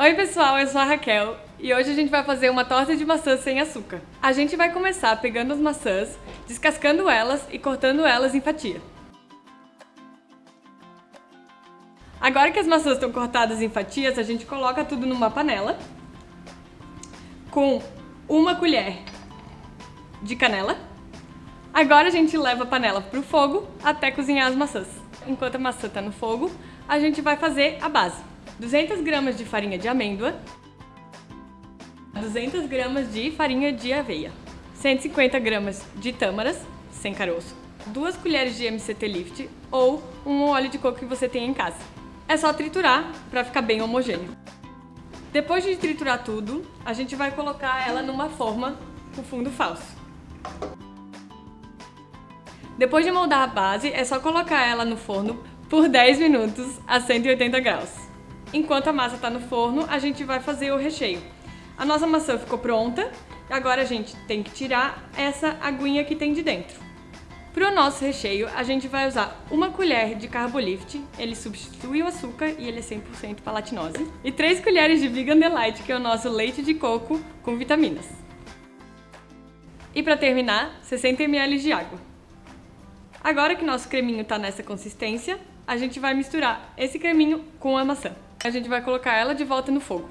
Oi pessoal, eu sou a Raquel e hoje a gente vai fazer uma torta de maçã sem açúcar. A gente vai começar pegando as maçãs, descascando elas e cortando elas em fatia. Agora que as maçãs estão cortadas em fatias, a gente coloca tudo numa panela com uma colher de canela. Agora a gente leva a panela para o fogo até cozinhar as maçãs. Enquanto a maçã está no fogo, a gente vai fazer a base. 200 gramas de farinha de amêndoa, 200 gramas de farinha de aveia, 150 gramas de tâmaras, sem caroço, 2 colheres de MCT Lift ou um óleo de coco que você tem em casa. É só triturar para ficar bem homogêneo. Depois de triturar tudo, a gente vai colocar ela numa forma com fundo falso. Depois de moldar a base, é só colocar ela no forno por 10 minutos a 180 graus. Enquanto a massa está no forno, a gente vai fazer o recheio. A nossa maçã ficou pronta, agora a gente tem que tirar essa aguinha que tem de dentro. Para o nosso recheio, a gente vai usar uma colher de Carbolift, ele substitui o açúcar e ele é 100% palatinose, e 3 colheres de Vegan Delight, que é o nosso leite de coco com vitaminas. E para terminar, 60 ml de água. Agora que nosso creminho está nessa consistência, a gente vai misturar esse creminho com a maçã. A gente vai colocar ela de volta no fogo.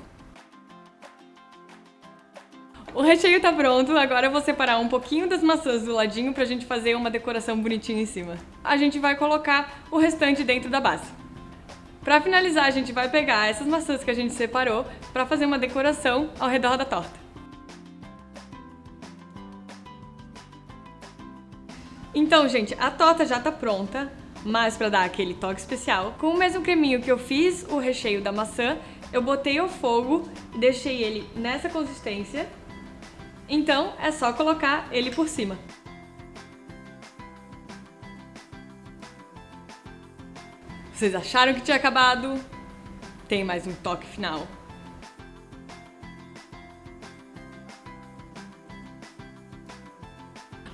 O recheio tá pronto, agora eu vou separar um pouquinho das maçãs do ladinho pra gente fazer uma decoração bonitinha em cima. A gente vai colocar o restante dentro da base. Pra finalizar, a gente vai pegar essas maçãs que a gente separou pra fazer uma decoração ao redor da torta. Então, gente, a torta já tá pronta mas para dar aquele toque especial. Com o mesmo creminho que eu fiz o recheio da maçã, eu botei ao fogo e deixei ele nessa consistência. Então é só colocar ele por cima. Vocês acharam que tinha acabado? Tem mais um toque final.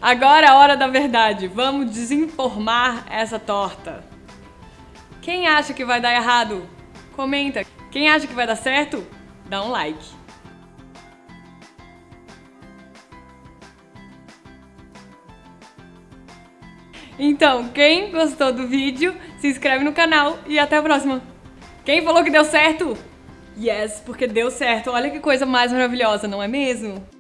Agora é a hora da verdade. Vamos desinformar essa torta. Quem acha que vai dar errado? Comenta. Quem acha que vai dar certo? Dá um like. Então, quem gostou do vídeo, se inscreve no canal e até a próxima. Quem falou que deu certo? Yes, porque deu certo. Olha que coisa mais maravilhosa, não é mesmo?